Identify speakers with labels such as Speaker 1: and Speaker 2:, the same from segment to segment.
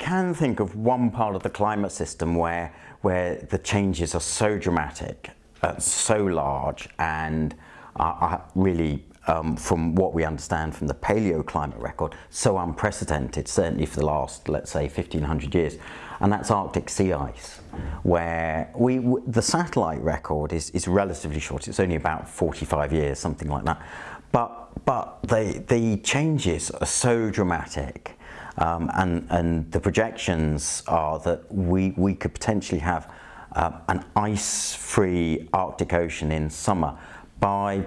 Speaker 1: can think of one part of the climate system where, where the changes are so dramatic, uh, so large, and are really, um, from what we understand from the paleoclimate record, so unprecedented, certainly for the last, let's say, 1500 years, and that's Arctic sea ice, where we, the satellite record is, is relatively short, it's only about 45 years, something like that, but, but the, the changes are so dramatic um, and, and the projections are that we, we could potentially have uh, an ice-free Arctic Ocean in summer by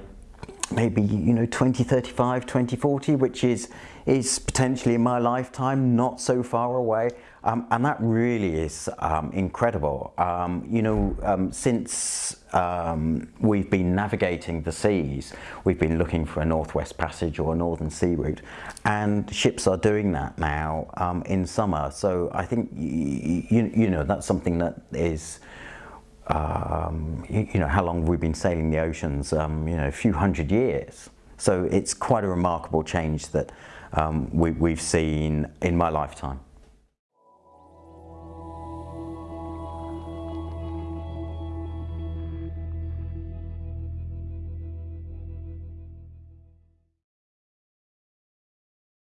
Speaker 1: maybe you know 2035 2040 which is is potentially in my lifetime not so far away. Um, and that really is um, incredible. Um, you know um, since um, we've been navigating the seas we've been looking for a northwest passage or a northern sea route and ships are doing that now um, in summer. So I think you, you know that's something that is um, you, you, know, how long have we've been sailing the oceans, um, you know, a few hundred years. So it's quite a remarkable change that um, we, we've seen in my lifetime.